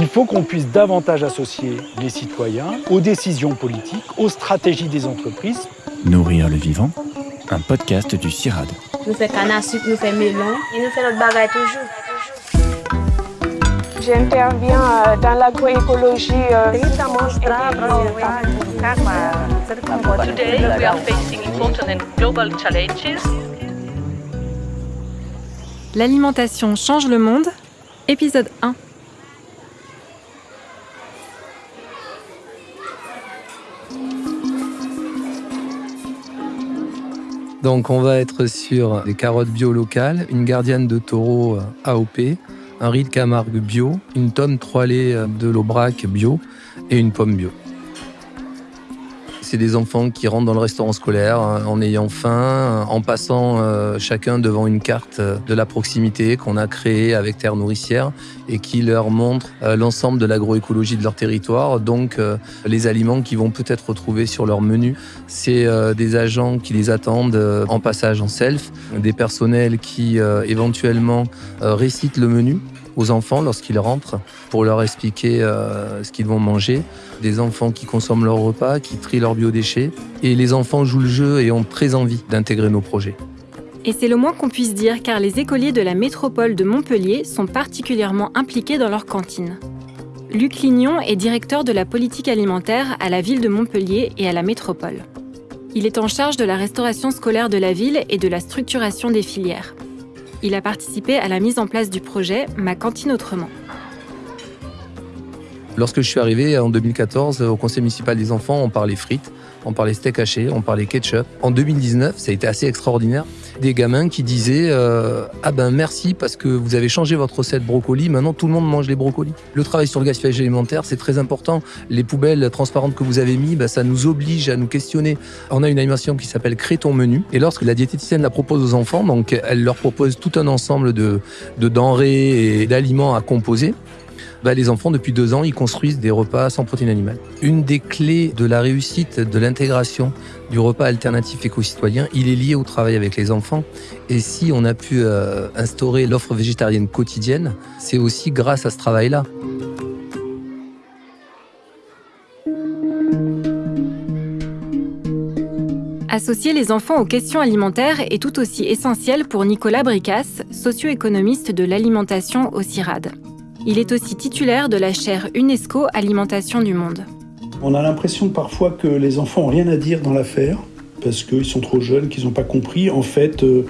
Il faut qu'on puisse davantage associer les citoyens aux décisions politiques, aux stratégies des entreprises. Nourrir le vivant, un podcast du CIRAD. Nous faisons canne à sucre, nous faisons melon et nous faisons notre bagaille toujours. J'interviens euh, dans l'agroécologie. Today, we are facing important and global challenges. L'alimentation change le monde, épisode 1. Donc on va être sur des carottes bio locales, une gardienne de taureau euh, AOP, un riz de Camargue bio, une tonne 3 laits euh, de l'Aubrac bio et une pomme bio. C'est des enfants qui rentrent dans le restaurant scolaire hein, en ayant faim, euh, en passant euh, chacun devant une carte euh, de la proximité qu'on a créée avec Terre Nourricière et qui leur montre l'ensemble de l'agroécologie de leur territoire, donc les aliments qu'ils vont peut-être retrouver sur leur menu. C'est des agents qui les attendent en passage en self, des personnels qui éventuellement récitent le menu aux enfants lorsqu'ils rentrent pour leur expliquer euh, ce qu'ils vont manger, des enfants qui consomment leur repas, qui trient leurs biodéchets, et les enfants jouent le jeu et ont très envie d'intégrer nos projets. Et c'est le moins qu'on puisse dire car les écoliers de la métropole de Montpellier sont particulièrement impliqués dans leur cantine. Luc Lignon est directeur de la politique alimentaire à la ville de Montpellier et à la métropole. Il est en charge de la restauration scolaire de la ville et de la structuration des filières. Il a participé à la mise en place du projet Ma cantine autrement. Lorsque je suis arrivé en 2014 au conseil municipal des enfants, on parlait frites, on parlait steak haché, on parlait ketchup. En 2019, ça a été assez extraordinaire. Des gamins qui disaient euh, Ah ben merci parce que vous avez changé votre recette brocoli, maintenant tout le monde mange les brocolis. Le travail sur le gaspillage alimentaire, c'est très important. Les poubelles transparentes que vous avez mis, ben, ça nous oblige à nous questionner. On a une animation qui s'appelle Crée ton menu. Et lorsque la diététicienne la propose aux enfants, donc elle leur propose tout un ensemble de denrées et d'aliments à composer. Bah, les enfants, depuis deux ans, ils construisent des repas sans protéines animales. Une des clés de la réussite de l'intégration du repas alternatif éco-citoyen, il est lié au travail avec les enfants. Et si on a pu euh, instaurer l'offre végétarienne quotidienne, c'est aussi grâce à ce travail-là. Associer les enfants aux questions alimentaires est tout aussi essentiel pour Nicolas Bricasse, socio-économiste de l'alimentation au CIRAD. Il est aussi titulaire de la chaire UNESCO Alimentation du Monde. On a l'impression parfois que les enfants n'ont rien à dire dans l'affaire parce qu'ils sont trop jeunes, qu'ils n'ont pas compris. En fait, euh,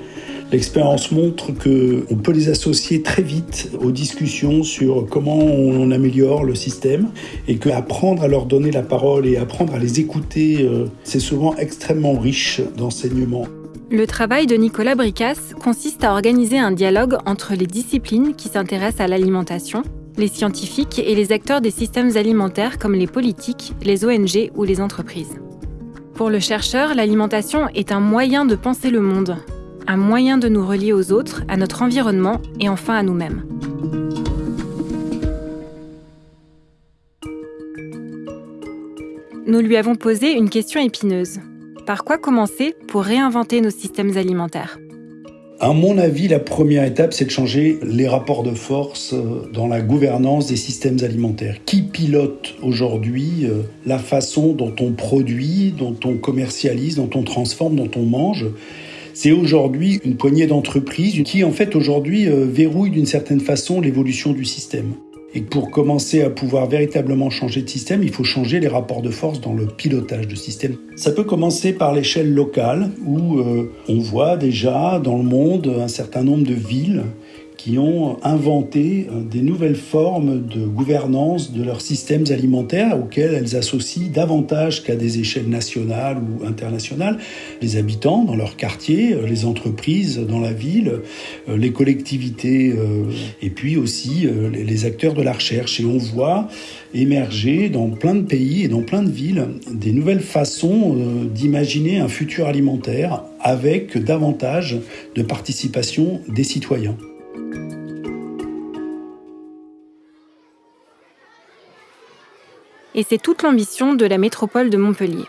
l'expérience montre qu'on peut les associer très vite aux discussions sur comment on améliore le système et qu'apprendre à leur donner la parole et apprendre à les écouter, euh, c'est souvent extrêmement riche d'enseignement. Le travail de Nicolas Bricasse consiste à organiser un dialogue entre les disciplines qui s'intéressent à l'alimentation, les scientifiques et les acteurs des systèmes alimentaires comme les politiques, les ONG ou les entreprises. Pour le chercheur, l'alimentation est un moyen de penser le monde, un moyen de nous relier aux autres, à notre environnement et enfin à nous-mêmes. Nous lui avons posé une question épineuse. Par quoi commencer pour réinventer nos systèmes alimentaires? À mon avis, la première étape, c'est de changer les rapports de force euh, dans la gouvernance des systèmes alimentaires. Qui pilote aujourd'hui euh, la façon dont on produit, dont on commercialise, dont on transforme, dont on mange? C'est aujourd'hui une poignée d'entreprises qui, en fait, aujourd'hui, euh, verrouille d'une certaine façon l'évolution du système. Et pour commencer à pouvoir véritablement changer de système, il faut changer les rapports de force dans le pilotage de système. Ça peut commencer par l'échelle locale, où euh, on voit déjà dans le monde un certain nombre de villes qui ont inventé euh, des nouvelles formes de gouvernance de leurs systèmes alimentaires auxquels elles associent davantage qu'à des échelles nationales ou internationales les habitants dans leur quartier, euh, les entreprises dans la ville, euh, les collectivités et puis aussi les acteurs de la recherche. Et on voit émerger dans plein de pays et dans plein de villes des nouvelles façons d'imaginer un futur alimentaire avec davantage de participation des citoyens. Et c'est toute l'ambition de la métropole de Montpellier.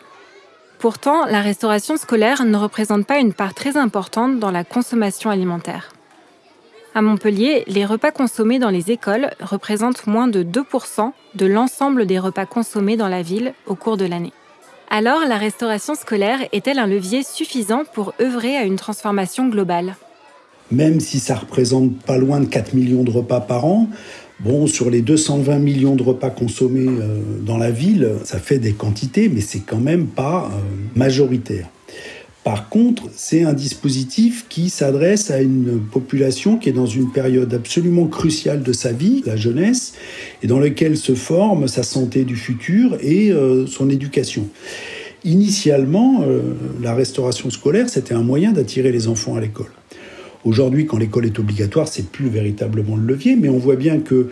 Pourtant, la restauration scolaire ne représente pas une part très importante dans la consommation alimentaire. À Montpellier, les repas consommés dans les écoles représentent moins de 2% de l'ensemble des repas consommés dans la ville au cours de l'année. Alors, la restauration scolaire est-elle un levier suffisant pour œuvrer à une transformation globale? Même si ça représente pas loin de 4 millions de repas par an, bon, sur les 220 millions de repas consommés euh, dans la ville, ça fait des quantités, mais c'est quand même pas euh, majoritaire. Par contre, c'est un dispositif qui s'adresse à une population qui est dans une période absolument cruciale de sa vie, la jeunesse, et dans laquelle se forme sa santé du futur et euh, son éducation. Initialement, la restauration scolaire, c'était un moyen d'attirer les enfants à l'école. Aujourd'hui, quand l'école est obligatoire, c'est plus véritablement le levier, mais on voit bien que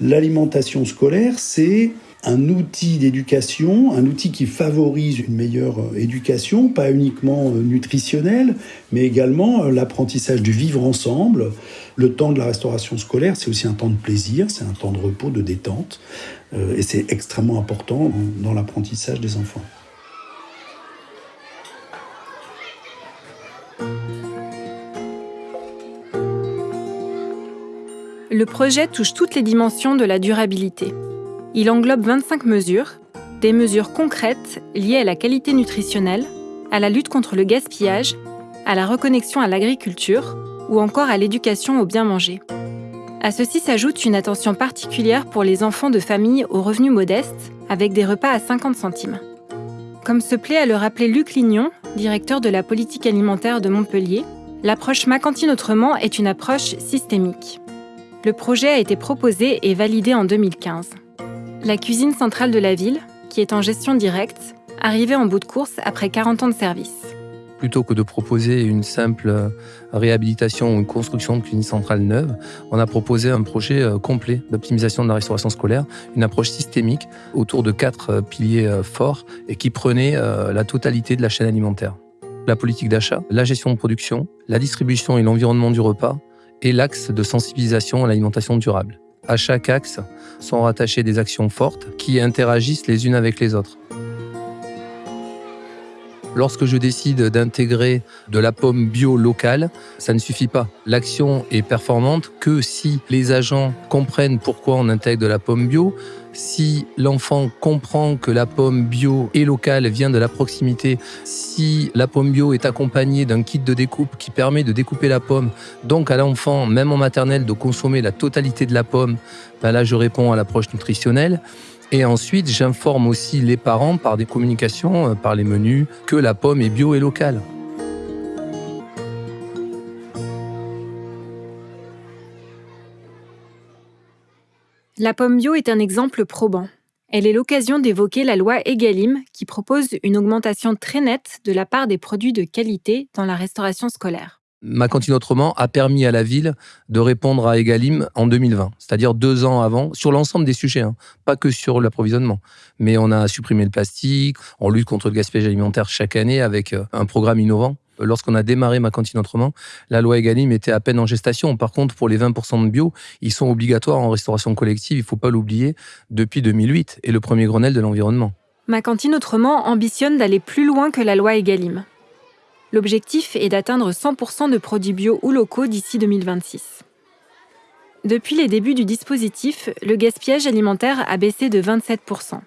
l'alimentation scolaire, c'est un outil d'éducation, un outil qui favorise une meilleure euh, éducation, pas uniquement euh, nutritionnelle, mais également euh, l'apprentissage du vivre ensemble. Le temps de la restauration scolaire, c'est aussi un temps de plaisir, c'est un temps de repos, de détente, et c'est extrêmement important dans l'apprentissage des enfants. Le projet touche toutes les dimensions de la durabilité. Il englobe 25 mesures, des mesures concrètes liées à la qualité nutritionnelle, à la lutte contre le gaspillage, à la reconnexion à l'agriculture ou encore à l'éducation au bien manger. À ceci s'ajoute une attention particulière pour les enfants de familles aux revenus modestes, avec des repas à 50 centimes. Comme se plaît à le rappeler Luc Lignon, directeur de la politique alimentaire de Montpellier, l'approche Ma cantine autrement est une approche systémique. Le projet a été proposé et validé en 2015. La cuisine centrale de la ville, qui est en gestion directe, arrivait en bout de course après 40 ans de service. Plutôt que de proposer une simple réhabilitation ou une construction de cuisine centrale neuve, on a proposé un projet euh, complet d'optimisation de la restauration scolaire, une approche systémique autour de quatre euh, piliers euh, forts et qui prenait la totalité de la chaîne alimentaire. La politique d'achat, la gestion de production, la distribution et l'environnement du repas et l'axe de sensibilisation à l'alimentation durable. À chaque axe sont rattachées des actions fortes qui interagissent les unes avec les autres. Lorsque je décide d'intégrer de la pomme bio locale, ça ne suffit pas. L'action est performante que si les agents comprennent pourquoi on intègre de la pomme bio, si l'enfant comprend que la pomme bio et locale vient de la proximité, si la pomme bio est accompagnée d'un kit de découpe qui permet de découper la pomme, donc à l'enfant, même en maternelle, de consommer la totalité de la pomme, ben là je réponds à l'approche nutritionnelle. Et ensuite, j'informe aussi les parents par des communications, euh, par les menus, que la pomme est bio et locale. La pomme bio est un exemple probant. Elle est l'occasion d'évoquer la loi Egalim qui propose une augmentation très nette de la part des produits de qualité dans la restauration scolaire. Ma cantine autrement a permis à la ville de répondre à Egalim en 2020, c'est-à-dire deux ans avant, sur l'ensemble des sujets, hein, pas que sur l'approvisionnement. Mais on a supprimé le plastique, on lutte contre le gaspillage alimentaire chaque année avec euh, un programme innovant lorsqu'on a démarré ma cantine autrement, la loi Egalim était à peine en gestation. Par contre, pour les 20% de bio, ils sont obligatoires en restauration collective, il ne faut pas l'oublier, depuis 2008 et le premier Grenelle de l'environnement. Ma cantine autrement ambitionne d'aller plus loin que la loi Egalim. L'objectif est d'atteindre 100% de produits bio ou locaux d'ici 2026. Depuis les débuts du dispositif, le gaspillage alimentaire a baissé de 27%.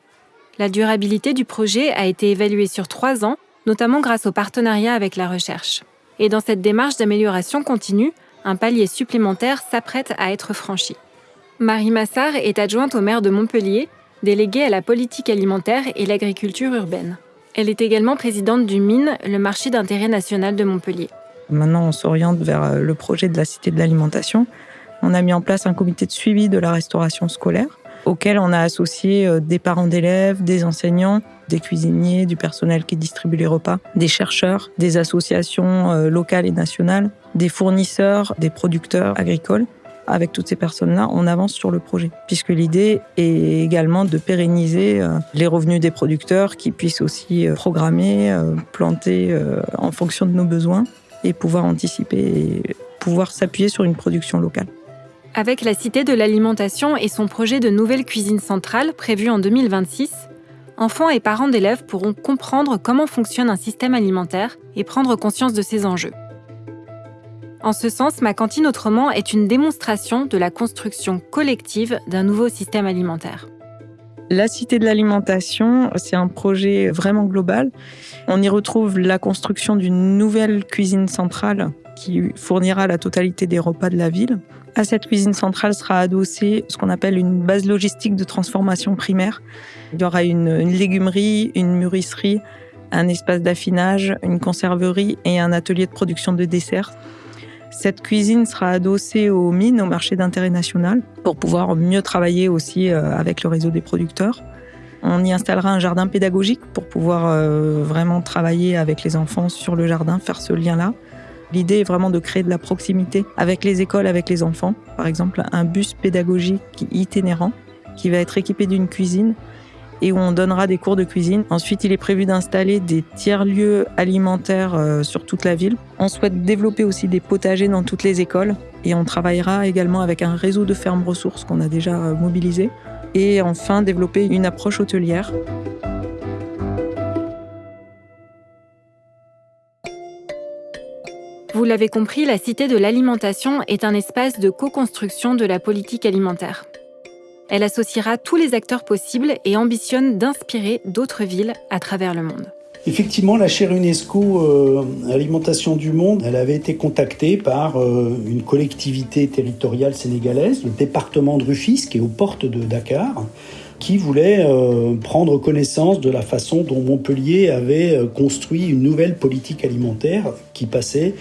La durabilité du projet a été évaluée sur trois ans notamment grâce au partenariat avec la recherche. Et dans cette démarche d'amélioration continue, un palier supplémentaire s'apprête à être franchi. Marie Massard est adjointe au maire de Montpellier, déléguée à la politique alimentaire et l'agriculture urbaine. Elle est également présidente du MINE, le marché d'intérêt national de Montpellier. Maintenant, on s'oriente vers euh, le projet de la Cité de l'alimentation. On a mis en place un comité de suivi de la restauration scolaire auquel on a associé euh, des parents d'élèves, des enseignants, des cuisiniers, du personnel qui distribue les repas, des chercheurs, des associations euh, locales et nationales, des fournisseurs, des producteurs agricoles. Avec toutes ces personnes-là, on avance sur le projet, puisque l'idée est également de pérenniser euh, les revenus des producteurs qui puissent aussi programmer, planter en fonction de nos besoins et pouvoir anticiper pouvoir s'appuyer sur une production locale. Avec la Cité de l'alimentation et son projet de nouvelle cuisine centrale prévu en 2026, enfants et parents d'élèves pourront comprendre comment fonctionne un système alimentaire et prendre conscience de ses enjeux. En ce sens, Ma cantine autrement est une démonstration de la construction collective d'un nouveau système alimentaire. La Cité de l'alimentation, c'est un projet vraiment global. On y retrouve la construction d'une nouvelle cuisine centrale qui fournira la totalité des repas de la ville. À cette cuisine centrale sera adossée ce qu'on appelle une base logistique de transformation primaire. Il y aura une, une légumerie, une mûrisserie, un espace d'affinage, une conserverie et un atelier de production de desserts. Cette cuisine sera adossée aux mines, au marché d'intérêt national, pour pouvoir mieux travailler aussi euh, avec le réseau des producteurs. On y installera un jardin pédagogique pour pouvoir euh, vraiment travailler avec les enfants sur le jardin, faire ce lien-là. L'idée est vraiment de créer de la proximité avec les écoles, avec les enfants. Par exemple, un bus pédagogique itinérant qui va être équipé d'une cuisine et où on donnera des cours de cuisine. Ensuite, il est prévu d'installer des tiers-lieux alimentaires euh, sur toute la ville. On souhaite développer aussi des potagers dans toutes les écoles et on travaillera également avec un réseau de fermes ressources qu'on a déjà euh, mobilisé. Et enfin, développer une approche hôtelière. Vous l'avez compris, la Cité de l'alimentation est un espace de co-construction de la politique alimentaire. Elle associera tous les acteurs possibles et ambitionne d'inspirer d'autres villes à travers le monde. Effectivement, la chaire UNESCO euh, Alimentation du Monde, elle avait été contactée par euh, une collectivité territoriale sénégalaise, le département de Rufisque, qui est aux portes de Dakar, qui voulait euh, prendre connaissance de la façon dont Montpellier avait construit une nouvelle politique alimentaire qui passait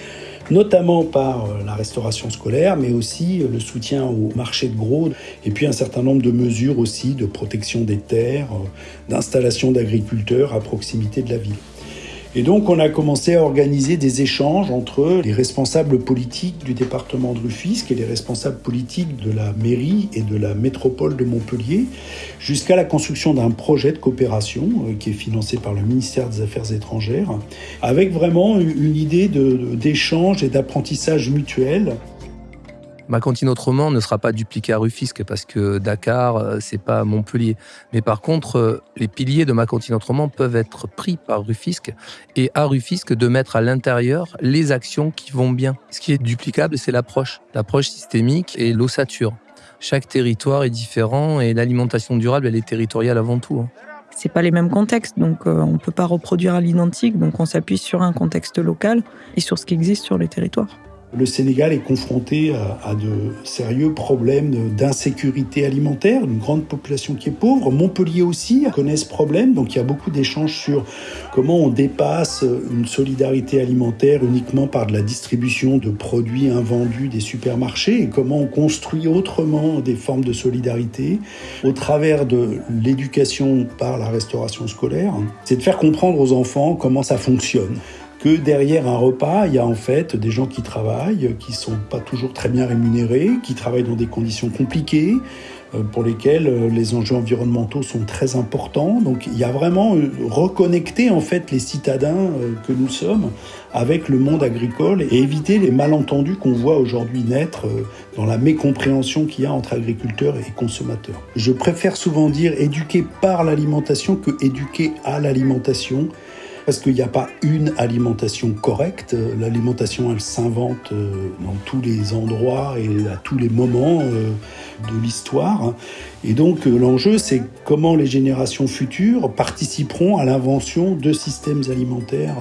notamment par euh, la restauration scolaire, mais aussi euh, le soutien au marché de gros, et puis un certain nombre de mesures aussi de protection des terres, euh, d'installation d'agriculteurs à proximité de la ville. Et donc on a commencé à organiser des échanges entre les responsables politiques du département de Rufisque et les responsables politiques de la mairie et de la métropole de Montpellier, jusqu'à la construction d'un projet de coopération euh, qui est financé par le ministère des Affaires étrangères, avec vraiment une idée d'échange et d'apprentissage mutuel Ma cantine autrement ne sera pas dupliquée à Rufisque parce que Dakar, euh, c'est pas Montpellier. Mais par contre, euh, les piliers de ma cantine autrement peuvent être pris par Rufisque et à Rufisque de mettre à l'intérieur les actions qui vont bien. Ce qui est duplicable, c'est l'approche, l'approche systémique et l'ossature. Chaque territoire est différent et l'alimentation durable, elle est territoriale avant tout. Hein. C'est pas les mêmes contextes, donc euh, on peut pas reproduire à l'identique. Donc on s'appuie sur un contexte local et sur ce qui existe sur les territoires. Le Sénégal est confronté à, de sérieux problèmes d'insécurité alimentaire, une grande population qui est pauvre. Montpellier aussi connaît ce problème, donc il y a beaucoup d'échanges sur comment on dépasse une solidarité alimentaire uniquement par de la distribution de produits invendus des supermarchés et comment on construit autrement des formes de solidarité au travers de l'éducation par la restauration scolaire. C'est de faire comprendre aux enfants comment ça fonctionne que derrière un repas, il y a en fait des gens qui travaillent, qui sont pas toujours très bien rémunérés, qui travaillent dans des conditions compliquées, euh, pour lesquelles euh, les enjeux environnementaux sont très importants. Donc il y a vraiment euh, reconnecter en fait les citadins que nous sommes avec le monde agricole et éviter les malentendus qu'on voit aujourd'hui naître dans la mécompréhension qu'il y a entre agriculteurs et consommateurs. Je préfère souvent dire éduquer par l'alimentation que éduquer à l'alimentation parce qu'il n'y a pas une alimentation correcte? L'alimentation, elle s'invente euh, dans tous les endroits et à tous les moments euh, de l'histoire. Et donc euh, l'enjeu, c'est comment les générations futures participeront à l'invention de systèmes alimentaires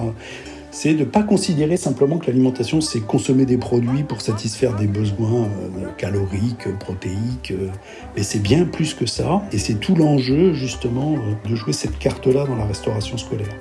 c'est de ne pas considérer simplement que l'alimentation, c'est consommer des produits pour satisfaire des besoins caloriques, protéiques, mais c'est bien plus que ça. Et c'est tout l'enjeu, justement, de jouer cette carte-là dans la restauration scolaire.